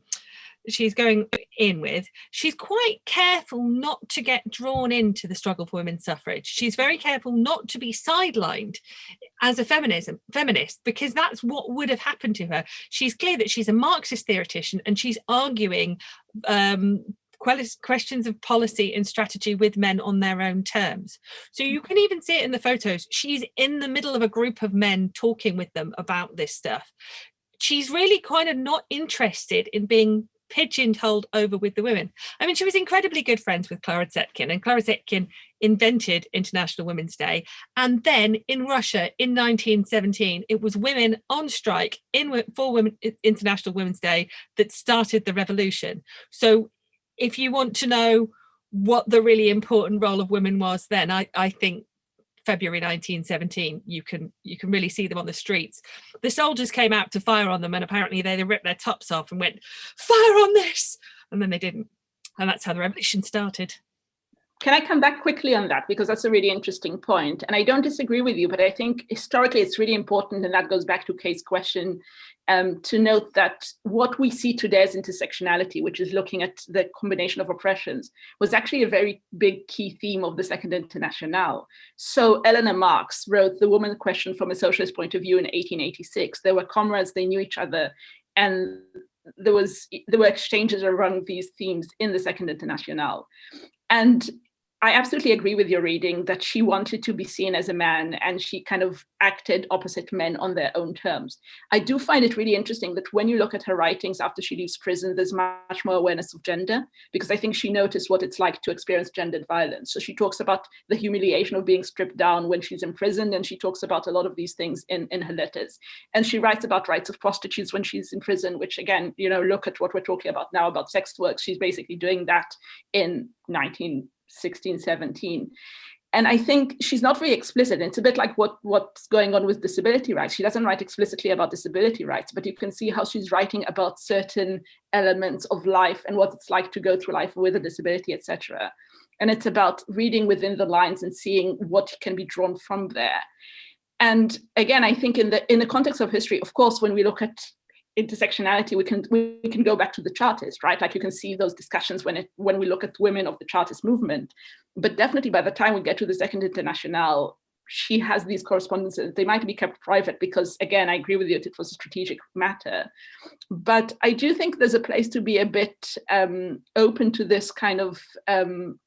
she's going in with she's quite careful not to get drawn into the struggle for women's suffrage. She's very careful not to be sidelined as a feminism feminist because that's what would have happened to her. She's clear that she's a marxist theoretician and she's arguing um, questions of policy and strategy with men on their own terms. So you can even see it in the photos. She's in the middle of a group of men talking with them about this stuff. She's really kind of not interested in being pigeonholed over with the women. I mean, she was incredibly good friends with Clara Zetkin and Clara Zetkin invented International Women's Day. And then in Russia in 1917, it was women on strike in for Women International Women's Day that started the revolution. So if you want to know what the really important role of women was then, I, I think February 1917, you can you can really see them on the streets. The soldiers came out to fire on them and apparently they, they ripped their tops off and went, fire on this! And then they didn't. And that's how the revolution started. Can I come back quickly on that? Because that's a really interesting point. And I don't disagree with you, but I think historically it's really important, and that goes back to Kate's question, um, to note that what we see today as intersectionality, which is looking at the combination of oppressions, was actually a very big key theme of the Second International. So Eleanor Marx wrote The Woman Question from a Socialist Point of View in 1886. They were comrades, they knew each other, and there was there were exchanges around these themes in the Second International. And I absolutely agree with your reading that she wanted to be seen as a man and she kind of acted opposite men on their own terms. I do find it really interesting that when you look at her writings after she leaves prison, there's much more awareness of gender because I think she noticed what it's like to experience gendered violence. So she talks about the humiliation of being stripped down when she's in prison and she talks about a lot of these things in, in her letters. And she writes about rights of prostitutes when she's in prison, which again, you know, look at what we're talking about now about sex work. She's basically doing that in 19 16, 17. And I think she's not very explicit. It's a bit like what, what's going on with disability rights. She doesn't write explicitly about disability rights, but you can see how she's writing about certain elements of life and what it's like to go through life with a disability, etc. And it's about reading within the lines and seeing what can be drawn from there. And again, I think in the in the context of history, of course, when we look at intersectionality, we can we can go back to the Chartist, right? Like you can see those discussions when it when we look at women of the Chartist movement. But definitely by the time we get to the Second International, she has these correspondences. They might be kept private because, again, I agree with you, it was a strategic matter. But I do think there's a place to be a bit um, open to this kind of, um,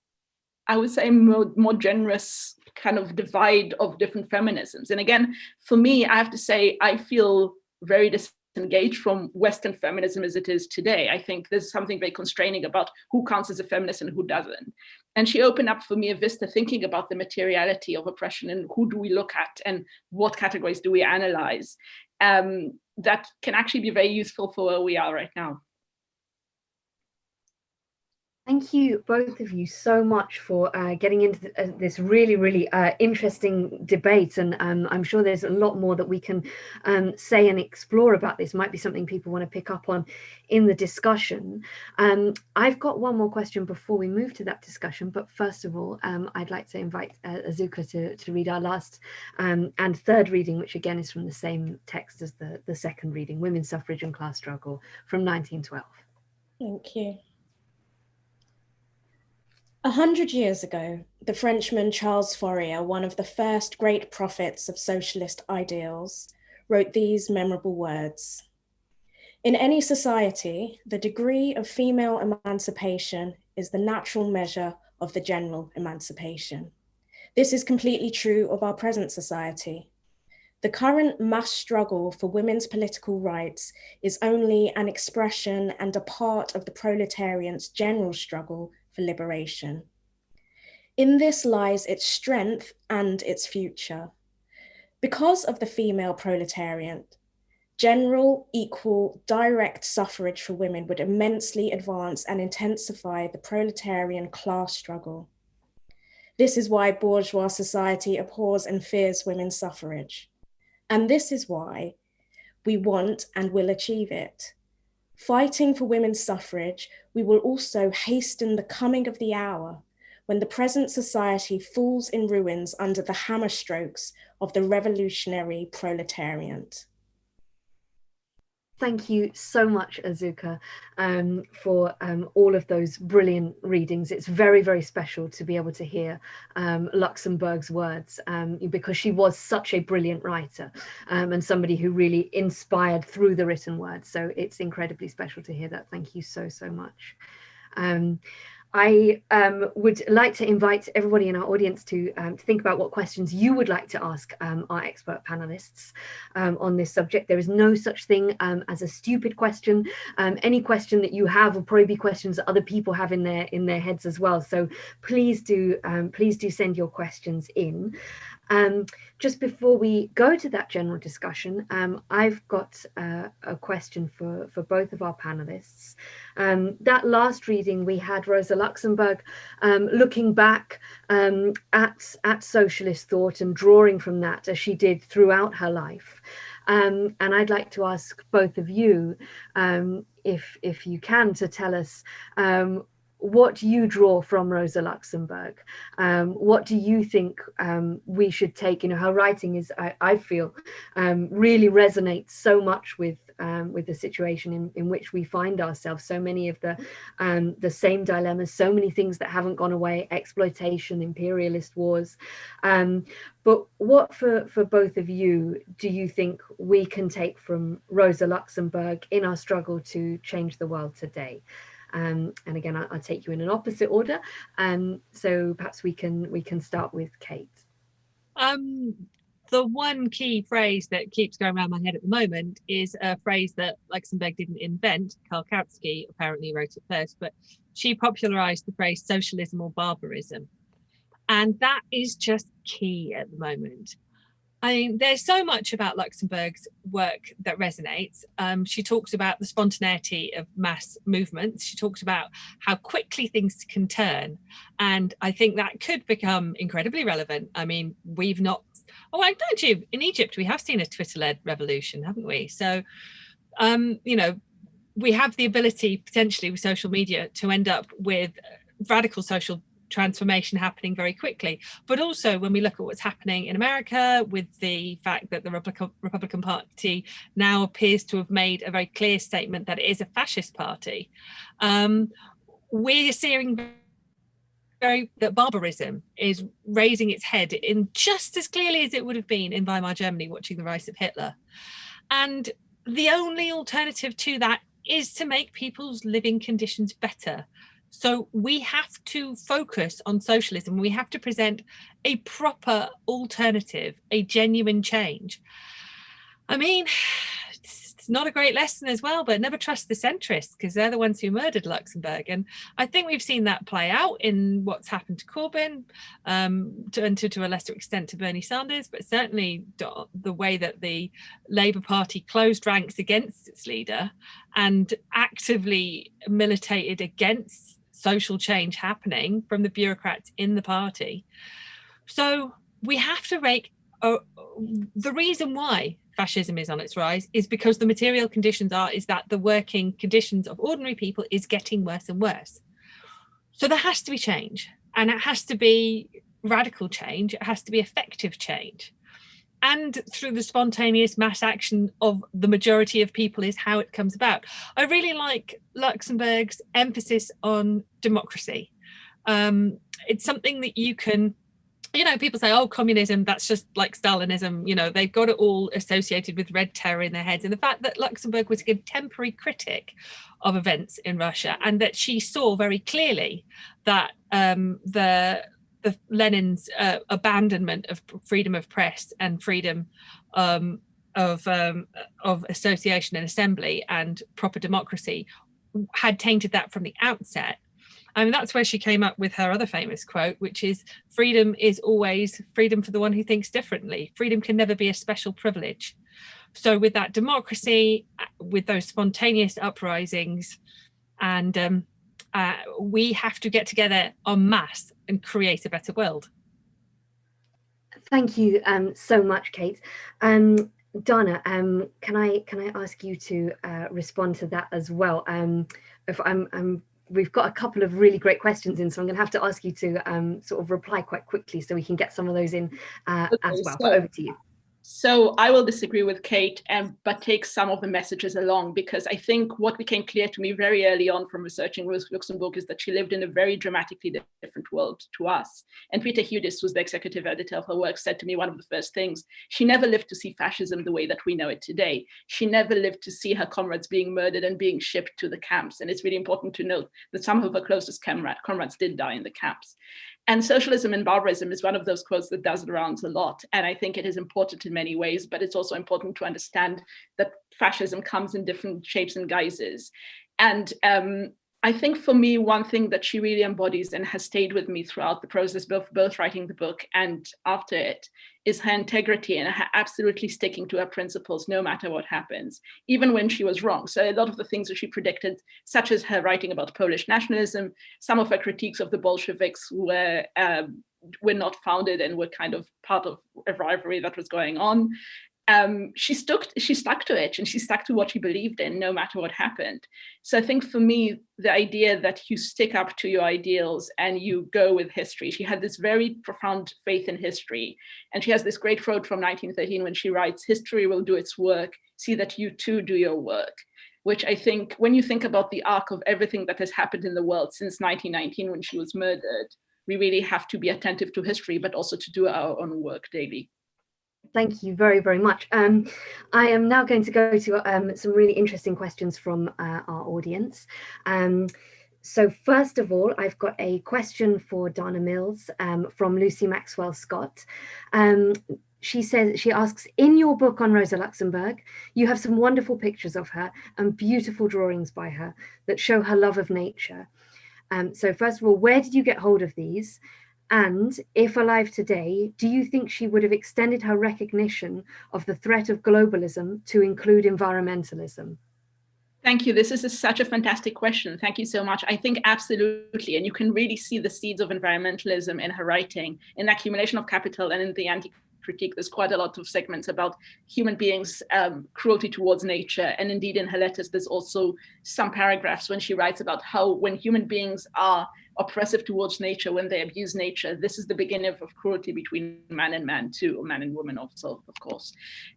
I would say, more, more generous kind of divide of different feminisms. And again, for me, I have to say, I feel very dis engaged from Western feminism as it is today. I think there's something very constraining about who counts as a feminist and who doesn't. And she opened up for me a vista thinking about the materiality of oppression and who do we look at and what categories do we analyze um, that can actually be very useful for where we are right now. Thank you, both of you, so much for uh, getting into uh, this really, really uh, interesting debate. And um, I'm sure there's a lot more that we can um, say and explore about this. Might be something people want to pick up on in the discussion. Um, I've got one more question before we move to that discussion. But first of all, um, I'd like to invite uh, Azuka to, to read our last um, and third reading, which again is from the same text as the, the second reading, Women's Suffrage and Class Struggle from 1912. Thank you. A hundred years ago, the Frenchman Charles Fourier, one of the first great prophets of socialist ideals, wrote these memorable words. In any society, the degree of female emancipation is the natural measure of the general emancipation. This is completely true of our present society. The current mass struggle for women's political rights is only an expression and a part of the proletarian's general struggle for liberation. In this lies its strength and its future. Because of the female proletariat, general, equal, direct suffrage for women would immensely advance and intensify the proletarian class struggle. This is why bourgeois society abhors and fears women's suffrage. And this is why we want and will achieve it. Fighting for women's suffrage, we will also hasten the coming of the hour when the present society falls in ruins under the hammer strokes of the revolutionary proletariat. Thank you so much, Azuka, um, for um, all of those brilliant readings. It's very, very special to be able to hear um, Luxemburg's words um, because she was such a brilliant writer um, and somebody who really inspired through the written words. So it's incredibly special to hear that. Thank you so, so much. I um, would like to invite everybody in our audience to, um, to think about what questions you would like to ask um, our expert panelists um, on this subject. There is no such thing um, as a stupid question. Um, any question that you have will probably be questions that other people have in their in their heads as well. So please do please do send your questions in. Um, just before we go to that general discussion, um, I've got uh, a question for, for both of our panelists. Um, that last reading we had Rosa Luxemburg um, looking back um, at, at socialist thought and drawing from that as she did throughout her life. Um, and I'd like to ask both of you, if, if you can, to tell us what do you draw from Rosa Luxemburg. Um, what do you think um, we should take? You know, her writing is, I, I feel, um, really resonates so much with um, with the situation in, in which we find ourselves. So many of the um, the same dilemmas, so many things that haven't gone away, exploitation, imperialist wars. Um, but what for, for both of you do you think we can take from Rosa Luxemburg in our struggle to change the world today? Um, and again, I'll, I'll, take you in an opposite order. Um, so perhaps we can we can start with Kate. Um, the one key phrase that keeps going around my head at the moment is a phrase that Luxemburg didn't invent. Karl Kautsky apparently wrote it first, but she popularized the phrase socialism or barbarism. And that is just key at the moment. I mean, there's so much about Luxemburg's work that resonates. Um, she talks about the spontaneity of mass movements. She talks about how quickly things can turn. And I think that could become incredibly relevant. I mean, we've not, oh, I don't you, in Egypt, we have seen a Twitter-led revolution, haven't we? So, um, you know, we have the ability potentially with social media to end up with radical social transformation happening very quickly. But also when we look at what's happening in America with the fact that the Republican Party now appears to have made a very clear statement that it is a fascist party, um, we're seeing very that barbarism is raising its head in just as clearly as it would have been in Weimar Germany watching the rise of Hitler. And the only alternative to that is to make people's living conditions better so we have to focus on socialism. We have to present a proper alternative, a genuine change. I mean, it's not a great lesson as well, but never trust the centrists because they're the ones who murdered Luxemburg. And I think we've seen that play out in what's happened to Corbyn um, to, and to, to a lesser extent to Bernie Sanders, but certainly the way that the Labour Party closed ranks against its leader and actively militated against social change happening from the bureaucrats in the party. So we have to make uh, the reason why fascism is on its rise is because the material conditions are is that the working conditions of ordinary people is getting worse and worse. So there has to be change and it has to be radical change. It has to be effective change and through the spontaneous mass action of the majority of people is how it comes about. I really like Luxemburg's emphasis on democracy. um, it's something that you can you know, people say, oh, communism, that's just like Stalinism. You know, they've got it all associated with red terror in their heads. And the fact that Luxemburg was a contemporary critic of events in Russia and that she saw very clearly that um, the the Lenin's uh, abandonment of freedom of press and freedom um, of um, of association and assembly and proper democracy had tainted that from the outset I mean, that's where she came up with her other famous quote, which is freedom is always freedom for the one who thinks differently. Freedom can never be a special privilege. So with that democracy, uh, with those spontaneous uprisings, and um, uh, we have to get together en masse and create a better world. Thank you um, so much, Kate. Um, Dana, um, can I can I ask you to uh, respond to that as well? Um, if I'm, I'm we've got a couple of really great questions in, so I'm going to have to ask you to um, sort of reply quite quickly so we can get some of those in uh, okay, as well. So, over to you. So I will disagree with Kate, and but take some of the messages along because I think what became clear to me very early on from researching Rosa Luxemburg is that she lived in a very dramatically different world to us. And Peter Hudis, who's the executive editor of her work, said to me one of the first things, she never lived to see fascism the way that we know it today. She never lived to see her comrades being murdered and being shipped to the camps. And it's really important to note that some of her closest comrades did die in the camps. And socialism and barbarism is one of those quotes that does the rounds a lot. And I think it is important in many ways, but it's also important to understand that fascism comes in different shapes and guises. And um, I think for me, one thing that she really embodies and has stayed with me throughout the process, both, both writing the book and after it, is her integrity and her absolutely sticking to her principles no matter what happens, even when she was wrong. So a lot of the things that she predicted, such as her writing about Polish nationalism, some of her critiques of the Bolsheviks were um, were not founded and were kind of part of a rivalry that was going on um, she stuck she stuck to it and she stuck to what she believed in no matter what happened. So I think for me, the idea that you stick up to your ideals and you go with history, she had this very profound faith in history. And she has this great quote from 1913 when she writes, history will do its work, see that you too do your work which I think when you think about the arc of everything that has happened in the world since 1919 when she was murdered, we really have to be attentive to history, but also to do our own work daily. Thank you very, very much. Um, I am now going to go to um, some really interesting questions from uh, our audience. Um, so first of all, I've got a question for Dana Mills um, from Lucy Maxwell Scott. Um, she says, she asks, in your book on Rosa Luxemburg, you have some wonderful pictures of her and beautiful drawings by her that show her love of nature. Um, so first of all, where did you get hold of these? And if alive today, do you think she would have extended her recognition of the threat of globalism to include environmentalism? Thank you. This is a, such a fantastic question. Thank you so much. I think absolutely. And you can really see the seeds of environmentalism in her writing, in accumulation of capital and in the anti critique, there's quite a lot of segments about human beings' um, cruelty towards nature. And indeed, in her letters, there's also some paragraphs when she writes about how when human beings are oppressive towards nature, when they abuse nature, this is the beginning of, of cruelty between man and man too, or man and woman also, of course.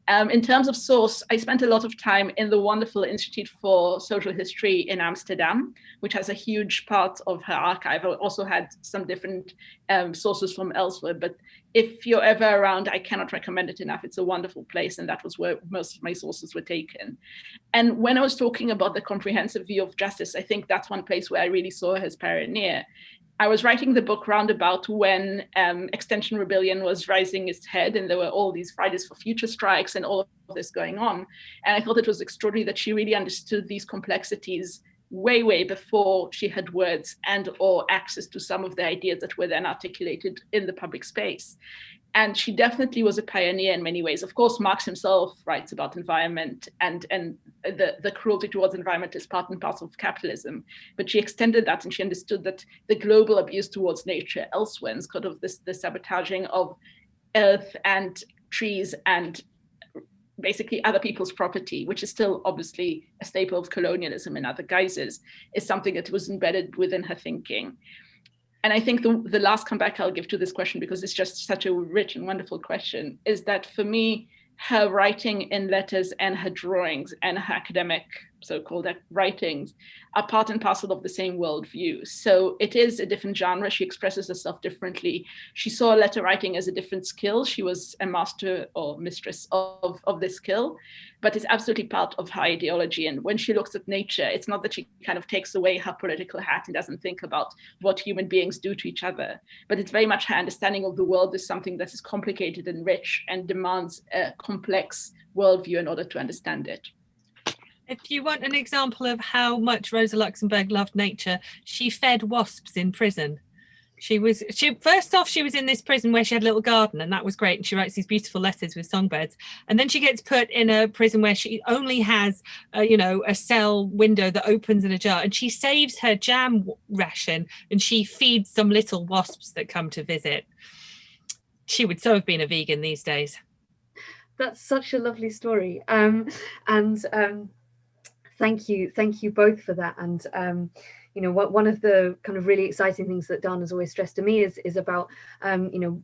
Um, in terms of source, I spent a lot of time in the wonderful Institute for Social History in Amsterdam, which has a huge part of her archive. I also had some different um, sources from elsewhere, but if you're ever around, I cannot recommend it enough. It's a wonderful place, and that was where most of my sources were taken. And when I was talking about the comprehensive view of justice, I think that's one place where I really saw as pioneer. I was writing the book roundabout when um, Extinction Rebellion was rising its head, and there were all these Fridays for Future strikes and all of this going on. And I thought it was extraordinary that she really understood these complexities way, way before she had words and or access to some of the ideas that were then articulated in the public space. And she definitely was a pioneer in many ways. Of course, Marx himself writes about environment and, and the, the cruelty towards environment is part and parcel of capitalism. But she extended that and she understood that the global abuse towards nature elsewhere, and of this, the sabotaging of earth and trees and basically other people's property, which is still obviously a staple of colonialism in other guises, is something that was embedded within her thinking. And I think the, the last comeback I'll give to this question, because it's just such a rich and wonderful question, is that for me, her writing in letters and her drawings and her academic so-called writings are part and parcel of the same worldview. So it is a different genre. She expresses herself differently. She saw letter writing as a different skill. She was a master or mistress of, of this skill, but it's absolutely part of her ideology. And when she looks at nature, it's not that she kind of takes away her political hat and doesn't think about what human beings do to each other, but it's very much her understanding of the world is something that is complicated and rich and demands a complex worldview in order to understand it. If you want an example of how much Rosa Luxemburg loved nature, she fed wasps in prison. She was she first off she was in this prison where she had a little garden and that was great and she writes these beautiful letters with songbirds and then she gets put in a prison where she only has a, you know a cell window that opens in a jar and she saves her jam ration and she feeds some little wasps that come to visit. She would so have been a vegan these days. That's such a lovely story. Um, and um, thank you thank you both for that and um, you know what one of the kind of really exciting things that Dan has always stressed to me is is about um, you know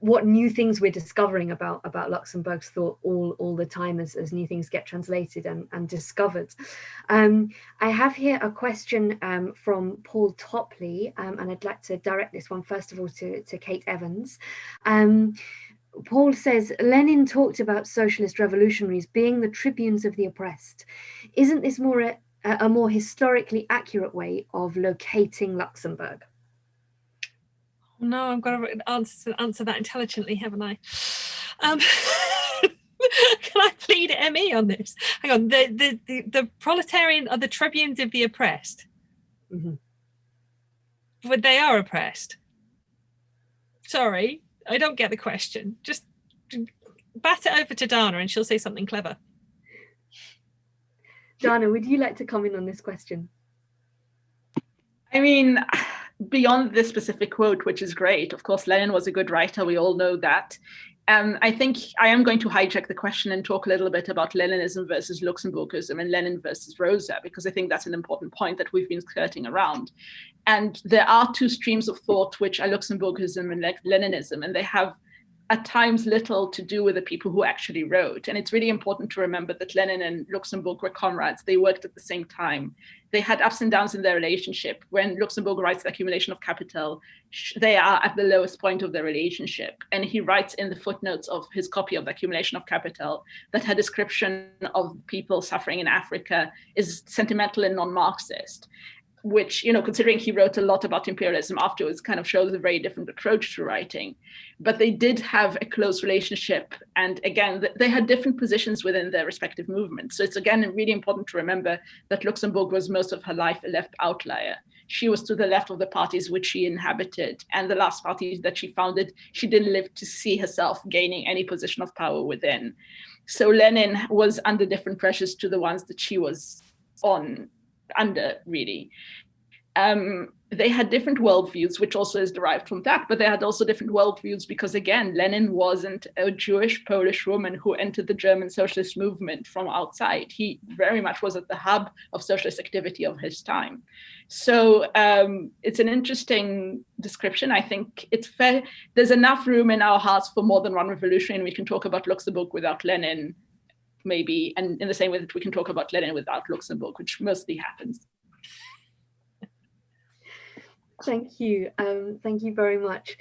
what new things we're discovering about about Luxemburg's thought all all the time as, as new things get translated and, and discovered. Um, I have here a question um, from Paul Topley, um, and I'd like to direct this one first of all to, to Kate Evans. Paul says Lenin talked about socialist revolutionaries being the tribunes of the oppressed. Isn't this more a, a more historically accurate way of locating Luxemburg? No, I've got to answer, answer that intelligently, haven't I? Um, can I plead ME on this? Hang on, the, the, the, the proletarian are the tribunes of the oppressed. Mm -hmm. But they are oppressed. Sorry, I don't get the question. Just bat it over to Dana and she'll say something clever. Dana, would you like to comment on this question? I mean, beyond this specific quote, which is great, of course, Lenin was a good writer, we all know that. Um, I think I am going to hijack the question and talk a little bit about Leninism versus Luxemburgism and Lenin versus Rosa, because I think that's an important point that we've been skirting around. And there are two streams of thought, which are Luxemburgism and Leninism, and they have at times little to do with the people who actually wrote. And it's really important to remember that Lenin and Luxemburg were comrades. They worked at the same time. They had ups and downs in their relationship. When Luxemburg writes the accumulation of capital, they are at the lowest point of their relationship. And he writes in the footnotes of his copy of the accumulation of capital that her description of people suffering in Africa is sentimental and non-Marxist which, you know, considering he wrote a lot about imperialism afterwards, kind of shows a very different approach to writing. But they did have a close relationship. And again, they had different positions within their respective movements. So it's again really important to remember that Luxemburg was most of her life a left outlier. She was to the left of the parties which she inhabited. And the last parties that she founded, she didn't live to see herself gaining any position of power within. So Lenin was under different pressures to the ones that she was on under really. Um, they had different worldviews, which also is derived from that, but they had also different worldviews because again, Lenin wasn't a Jewish Polish woman who entered the German socialist movement from outside. He very much was at the hub of socialist activity of his time. So um, it's an interesting description. I think it's fair. There's enough room in our hearts for more than one revolution. We can talk about Luxemburg without Lenin maybe, and in the same way that we can talk about Lenin without Luxemburg, which mostly happens. Thank you. Um, thank you very much.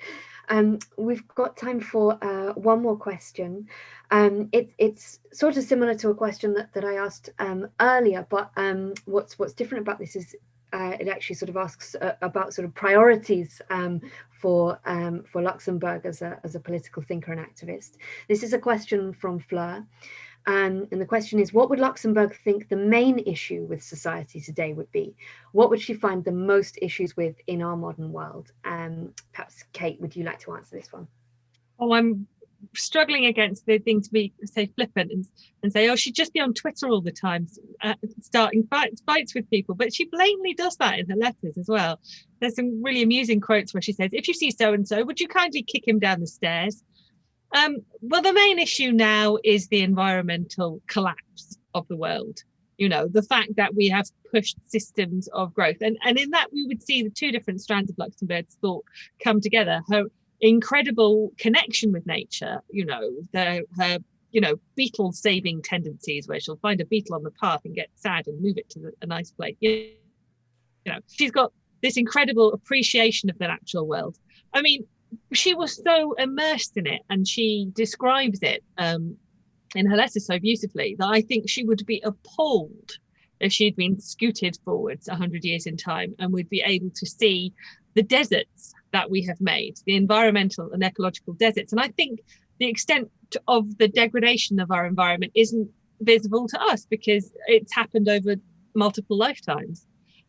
Um, we've got time for uh, one more question. Um, it, it's sort of similar to a question that, that I asked um, earlier, but um, what's what's different about this is uh, it actually sort of asks uh, about sort of priorities um, for for Luxemburg as a as a political thinker and activist. This is a question from Fleur. Um, and the question is, what would Luxemburg think the main issue with society today would be? What would she find the most issues with in our modern world? Um, perhaps, Kate, would you like to answer this one? Oh, I'm struggling against the thing to be, say, flippant and, and say, oh, she'd just be on Twitter all the time, uh, starting fights, fights with people. But she blatantly does that in her letters as well. There's some really amusing quotes where she says, if you see so-and-so, would you kindly kick him down the stairs? Um, well, the main issue now is the environmental collapse of the world. You know, the fact that we have pushed systems of growth. And, and in that, we would see the two different strands of Luxemburg's thought come together. Her incredible connection with nature, you know, the, her you know, beetle saving tendencies where she'll find a beetle on the path and get sad and move it to a nice place. You know, she's got this incredible appreciation of the natural world. I mean, she was so immersed in it and she describes it um, in her letters so beautifully that I think she would be appalled if she'd been scooted forwards 100 years in time and would be able to see the deserts that we have made, the environmental and ecological deserts. And I think the extent of the degradation of our environment isn't visible to us because it's happened over multiple lifetimes.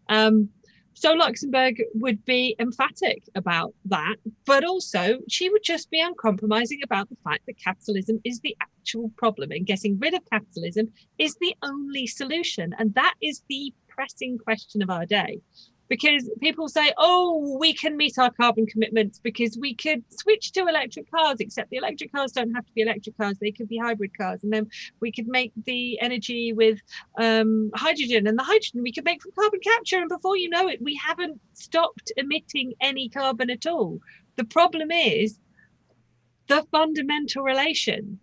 Um, so Luxemburg would be emphatic about that, but also she would just be uncompromising about the fact that capitalism is the actual problem and getting rid of capitalism is the only solution. And that is the pressing question of our day because people say, oh, we can meet our carbon commitments because we could switch to electric cars, except the electric cars don't have to be electric cars, they could be hybrid cars. And then we could make the energy with um, hydrogen, and the hydrogen we could make from carbon capture. And before you know it, we haven't stopped emitting any carbon at all. The problem is the fundamental relation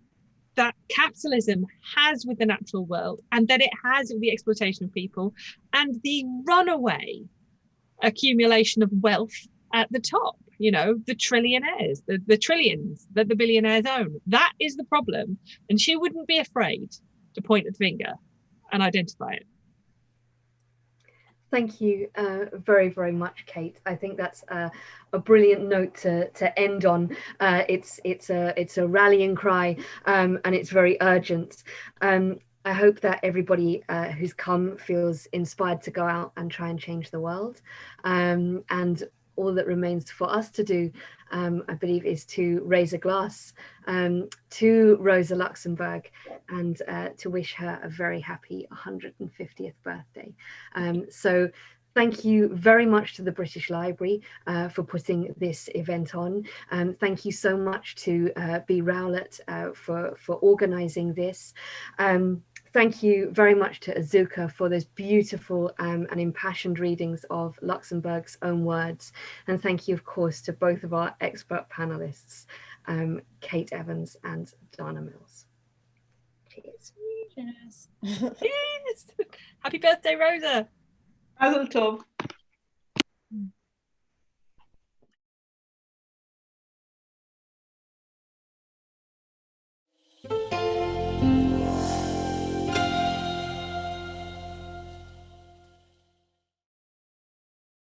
that capitalism has with the natural world and that it has with the exploitation of people and the runaway accumulation of wealth at the top you know the trillionaires the, the trillions that the billionaires own that is the problem and she wouldn't be afraid to point the finger and identify it Thank you uh, very, very much, Kate. I think that's uh, a brilliant note to, to end on. Uh, it's it's a it's a rallying cry, um, and it's very urgent. Um, I hope that everybody uh, who's come feels inspired to go out and try and change the world. Um, and all that remains for us to do, um, I believe, is to raise a glass um, to Rosa Luxemburg and uh, to wish her a very happy 150th birthday. Um, so Thank you very much to the British Library uh, for putting this event on. Um, thank you so much to uh, B. Rowlett uh, for, for organising this. Um, Thank you very much to Azuka for those beautiful um, and impassioned readings of Luxemburg's own words. And thank you, of course, to both of our expert panelists, um, Kate Evans and Dana Mills. Cheers. Cheers. Cheers. Happy birthday, Rosa. Mazel tov.